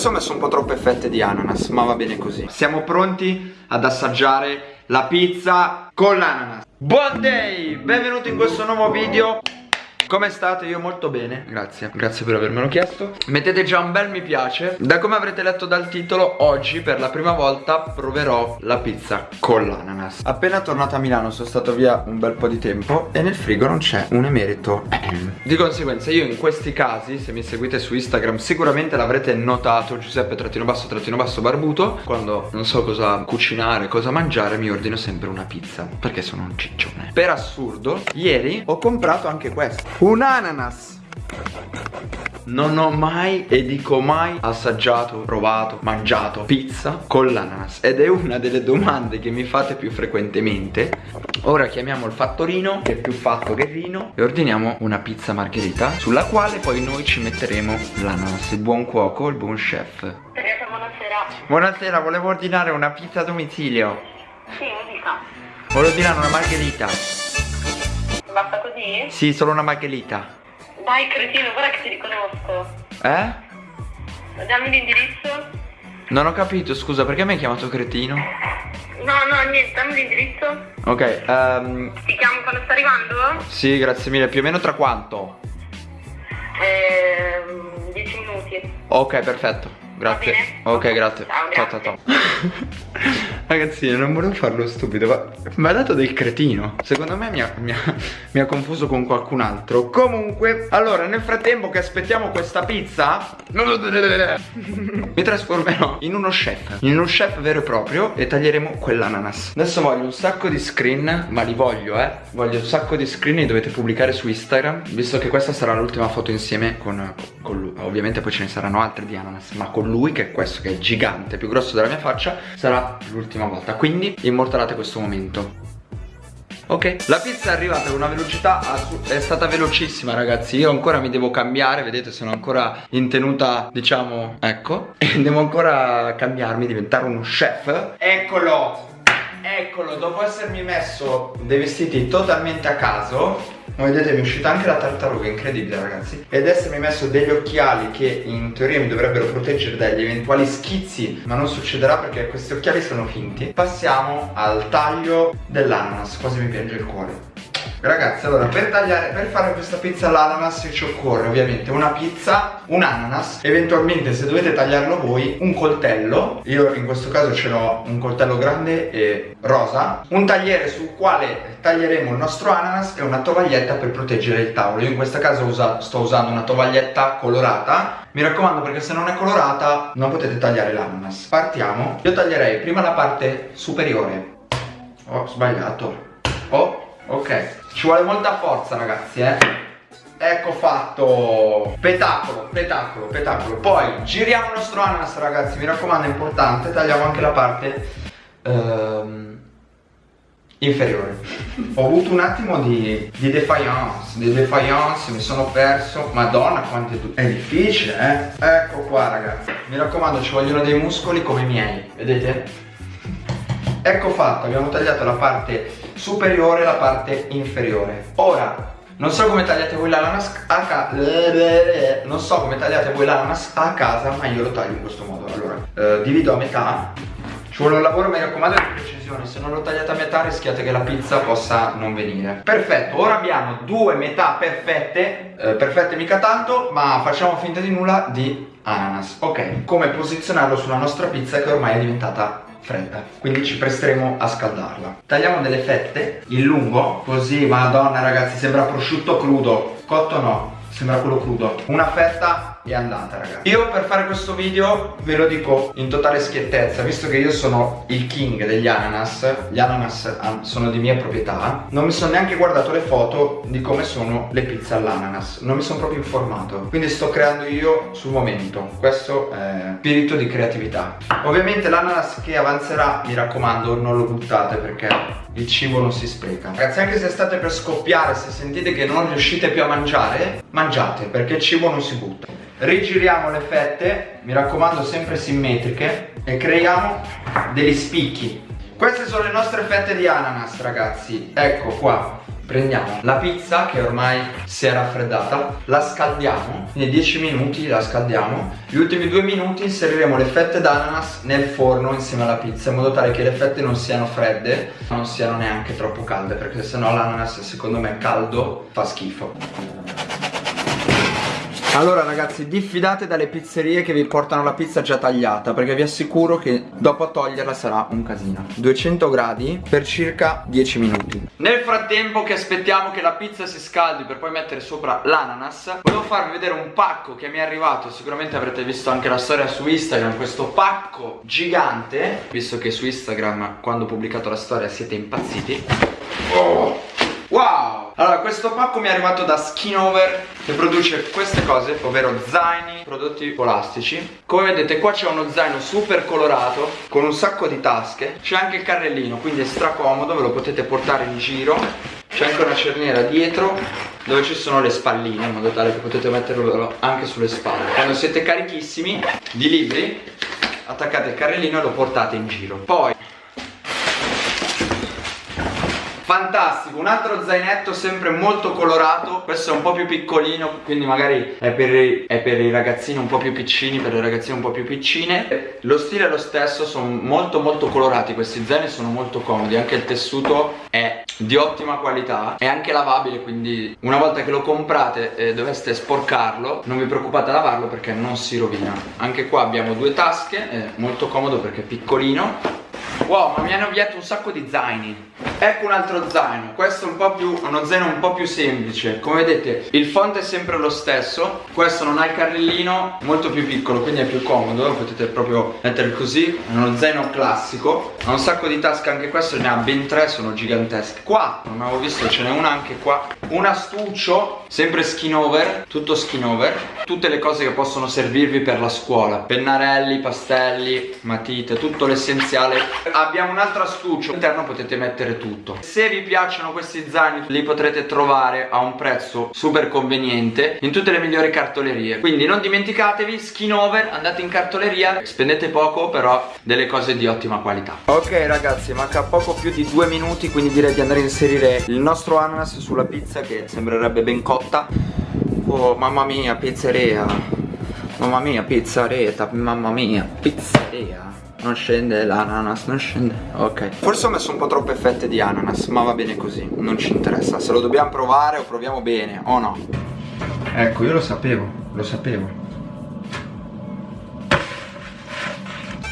Forse ho messo un po' troppe fette di ananas Ma va bene così Siamo pronti ad assaggiare la pizza con l'ananas Buon day! Benvenuti in questo nuovo video come state? Io molto bene, grazie. Grazie per avermelo chiesto. Mettete già un bel mi piace. Da come avrete letto dal titolo Oggi per la prima volta proverò la pizza con l'ananas. Appena tornato a Milano sono stato via un bel po' di tempo E nel frigo non c'è un emerito. Di conseguenza io in questi casi Se mi seguite su Instagram sicuramente l'avrete notato Giuseppe trattino basso trattino basso barbuto. Quando non so cosa cucinare, cosa mangiare Mi ordino sempre una pizza Perché sono un ciccione. Per assurdo Ieri ho comprato anche questo un ananas. Non ho mai e dico mai assaggiato, provato, mangiato pizza con l'ananas. Ed è una delle domande che mi fate più frequentemente. Ora chiamiamo il fattorino, che è più fatto che rino E ordiniamo una pizza margherita Sulla quale poi noi ci metteremo l'ananas Il buon cuoco, il buon chef. Buonasera. Buonasera, volevo ordinare una pizza a domicilio. Sì, mi dica. Volevo ordinare una margherita Basta così? Sì, solo una margherita. Dai cretino, guarda che ti riconosco. Eh? Dammi l'indirizzo. Non ho capito, scusa, perché mi hai chiamato cretino? No, no, niente, dammi l'indirizzo. Ok, um... Ti chiamo quando sta arrivando? Sì, grazie mille, più o meno tra quanto? Eh, 10 minuti. Ok, perfetto. Grazie. Ok, grazie. Ciao, ciao, ciao. Ragazzi, non volevo farlo stupido, ma mi ha dato del cretino. Secondo me mi ha, mi, ha, mi ha, confuso con qualcun altro. Comunque, allora, nel frattempo che aspettiamo questa pizza, mi trasformerò in uno chef. In uno chef vero e proprio e taglieremo quell'ananas. Adesso voglio un sacco di screen, ma li voglio, eh. Voglio un sacco di screen li dovete pubblicare su Instagram, visto che questa sarà l'ultima foto insieme con, con lui. Ovviamente poi ce ne saranno altre di ananas, ma con lui che è questo che è gigante più grosso della mia faccia sarà l'ultima volta quindi immortalate questo momento. Ok, la pizza è arrivata con una velocità è stata velocissima ragazzi. Io ancora mi devo cambiare, vedete sono ancora in tenuta diciamo, ecco E devo ancora cambiarmi, diventare uno chef. Eccolo, eccolo, dopo essermi messo dei vestiti totalmente a caso come vedete mi è uscita anche la tartaruga, incredibile ragazzi. Ed essermi messo degli occhiali che in teoria mi dovrebbero proteggere dagli eventuali schizzi Ma non succederà perché questi occhiali sono finti. Passiamo al taglio dell'ananas, quasi mi piange il cuore Ragazzi allora per tagliare per fare questa pizza all'ananas ci occorre ovviamente una pizza un ananas. Eventualmente se dovete tagliarlo voi un coltello. Io in questo caso ce l'ho un coltello grande e rosa. Un tagliere sul quale taglieremo il nostro ananas e una tovaglietta per proteggere il tavolo. Io in questo caso usa, sto usando una tovaglietta colorata. Mi raccomando perché se non è colorata non potete tagliare l'ananas. Partiamo. Io taglierei prima la parte superiore. Ho sbagliato. Oh ok ci vuole molta forza ragazzi eh. Ecco fatto. Petacolo, petacolo, petacolo. Poi giriamo il nostro ananas ragazzi. Mi raccomando è importante. Tagliamo anche la parte um, Inferiore. Ho avuto un attimo di, di defiance Di defiance, mi sono perso. Madonna quanto è difficile eh. Ecco qua ragazzi. Mi raccomando ci vogliono dei muscoli come i miei Vedete? Ecco fatto, abbiamo tagliato la parte superiore e la parte inferiore. Ora, non so come tagliate voi l'ananas a casa Non so come tagliate voi l'ananas a casa Ma io lo taglio in questo modo. Allora, eh, divido a metà. Ci vuole un lavoro, mi raccomando, di precisione. Se non lo tagliate a metà rischiate che la pizza possa non venire. Perfetto, ora abbiamo due metà perfette. Eh, Perfette mica tanto, ma facciamo finta di nulla di ananas. Ok, come posizionarlo sulla nostra pizza che ormai è diventata fredda quindi ci presteremo a scaldarla. Tagliamo delle fette in lungo così madonna ragazzi sembra prosciutto crudo. Cotto no sembra quello crudo. Una fetta è andata ragazzi. Io per fare questo video ve lo dico in totale schiettezza Visto che io sono il king degli ananas Gli ananas sono di mia proprietà Non mi sono neanche guardato le foto di come sono le pizze all'ananas Non mi sono proprio informato. Quindi sto creando io sul momento. Questo è spirito di creatività. Ovviamente l'ananas che avanzerà Mi raccomando non lo buttate perché il cibo non si spreca. Ragazzi anche se state per scoppiare Se sentite che non riuscite più a mangiare Mangiate perché il cibo non si butta. Rigiriamo le fette mi raccomando sempre simmetriche e creiamo degli spicchi. Queste sono le nostre fette di ananas ragazzi. Ecco qua prendiamo la pizza che ormai si è raffreddata la scaldiamo quindi 10 minuti la scaldiamo gli ultimi due minuti inseriremo le fette d'ananas nel forno insieme alla pizza in modo tale che le fette non siano fredde non siano neanche troppo calde perché sennò l'ananas secondo me caldo fa schifo allora ragazzi diffidate dalle pizzerie che vi portano la pizza già tagliata Perché vi assicuro che dopo toglierla sarà un casino. 200 gradi per circa 10 minuti. Nel frattempo che aspettiamo che la pizza si scaldi per poi mettere sopra l'ananas Volevo farvi vedere un pacco che mi è arrivato. Sicuramente avrete visto anche la storia su Instagram Questo pacco gigante. Visto che su Instagram quando ho pubblicato la storia siete impazziti. Oh. Allora, questo pacco mi è arrivato da Skinover che produce queste cose, ovvero zaini, prodotti scolastici. Come vedete qua c'è uno zaino super colorato con un sacco di tasche. C'è anche il carrellino, quindi è stracomodo, ve lo potete portare in giro. C'è anche una cerniera dietro dove ci sono le spalline in modo tale che potete metterlo anche sulle spalle. Quando siete carichissimi di libri attaccate il carrellino e lo portate in giro. Poi Fantastico, un altro zainetto sempre molto colorato Questo è un po' più piccolino Quindi magari è per, i, è per i ragazzini un po' più piccini Per le ragazzine un po' più piccine. Lo stile è lo stesso, sono molto molto colorati Questi zaini sono molto comodi Anche il tessuto è di ottima qualità È anche lavabile quindi una volta che lo comprate e doveste sporcarlo Non vi preoccupate a lavarlo perché non si rovina. Anche qua abbiamo due tasche È molto comodo perché è piccolino Wow, ma mi hanno avviato un sacco di zaini. Ecco un altro zaino Questo è un po' più, uno zaino un po' più semplice. Come vedete il font è sempre lo stesso. Questo non ha il carrellino Molto più piccolo, quindi è più comodo. Lo potete proprio mettere così. È uno zaino classico. Ha un sacco di tasche anche questo Ne ha ben tre, sono gigantesche Qua, non avevo visto, ce n'è una anche qua. Un astuccio, sempre skin over Tutto skin over. Tutte le cose che possono servirvi per la scuola. Pennarelli, pastelli, matite Tutto l'essenziale Abbiamo un altro astuccio. All'interno potete mettere tutto. Se vi piacciono questi zaini li potrete trovare a un prezzo super conveniente In tutte le migliori cartolerie. Quindi non dimenticatevi Skin over Andate in cartoleria Spendete poco però delle cose di ottima qualità. Ok ragazzi manca poco più di due minuti Quindi direi di andare a inserire il nostro ananas sulla pizza Che sembrerebbe ben cotta. Oh mamma mia pizzeria. Mamma mia pizzeria Mamma mia pizzeria non scende l'ananas, non scende. Ok. Forse ho messo un po' troppe fette di ananas Ma va bene così, non ci interessa. Se lo dobbiamo provare o proviamo bene o no. Ecco, io lo sapevo Lo sapevo.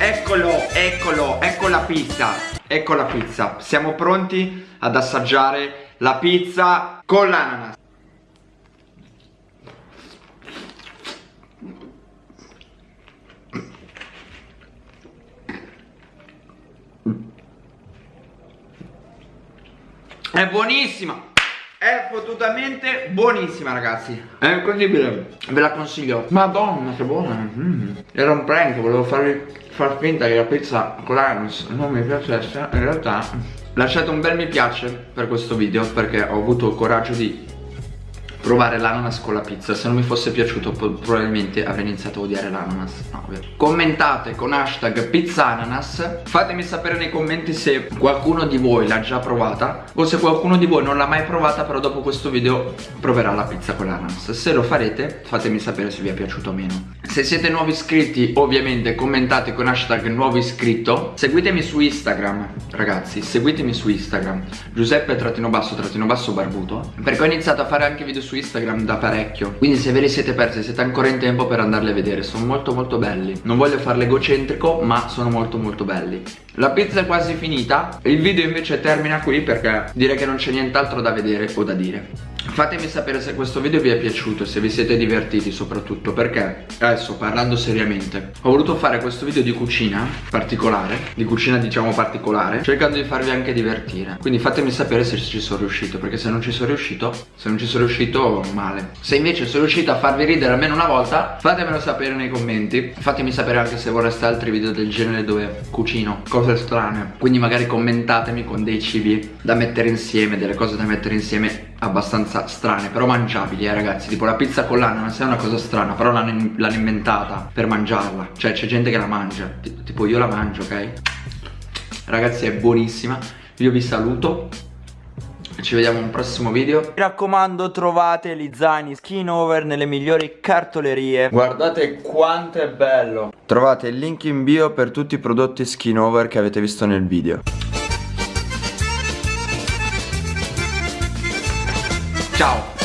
Eccolo, eccolo, ecco la pizza. Ecco la pizza. Siamo pronti ad assaggiare la pizza con l'ananas È buonissima. È fottutamente buonissima ragazzi. È incredibile. Ve la consiglio. Madonna che buona. Mm. Era un prank Volevo farvi far finta che la pizza con l'anus non mi piacesse. In realtà Lasciate un bel mi piace per questo video Perché ho avuto il coraggio di provare l'ananas con la pizza. Se non mi fosse piaciuto probabilmente avrei iniziato a odiare l'ananas. No, Commentate con hashtag pizzananas. Fatemi sapere nei commenti se qualcuno di voi l'ha già provata O se qualcuno di voi non l'ha mai provata però dopo questo video proverà la pizza con l'ananas. Se lo farete fatemi sapere se vi è piaciuto o meno. Se siete nuovi iscritti ovviamente commentate con hashtag nuovo iscritto. Seguitemi su Instagram ragazzi seguitemi su Instagram. Giuseppe trattino basso trattino basso barbuto. Perché ho iniziato a fare anche video su Instagram da parecchio. Quindi se ve li siete persi siete ancora in tempo per andarli a vedere. Sono molto molto belli. Non voglio farlo egocentrico ma sono molto molto belli. La pizza è quasi finita. Il video invece termina qui perché direi che non c'è nient'altro da vedere o da dire Fatemi sapere se questo video vi è piaciuto e se vi siete divertiti soprattutto perché adesso parlando seriamente ho voluto fare questo video di cucina particolare di cucina diciamo particolare cercando di farvi anche divertire. Quindi fatemi sapere se ci sono riuscito perché se non ci sono riuscito se non ci sono riuscito male. Se invece sono riuscito a farvi ridere almeno una volta fatemelo sapere nei commenti. Fatemi sapere anche se vorreste altri video del genere dove cucino cose strane. Quindi magari commentatemi con dei cibi da mettere insieme delle cose da mettere insieme abbastanza strane però mangiabili eh ragazzi. Tipo la pizza con l'ananas è una cosa strana però l'hanno inventata per mangiarla. Cioè c'è gente che la mangia. Tipo io la mangio ok? Ragazzi è buonissima. Io vi saluto. Ci vediamo in un prossimo video. Mi raccomando trovate gli zaini skin over nelle migliori cartolerie. Guardate quanto è bello. Trovate il link in bio per tutti i prodotti skin over che avete visto nel video Ciao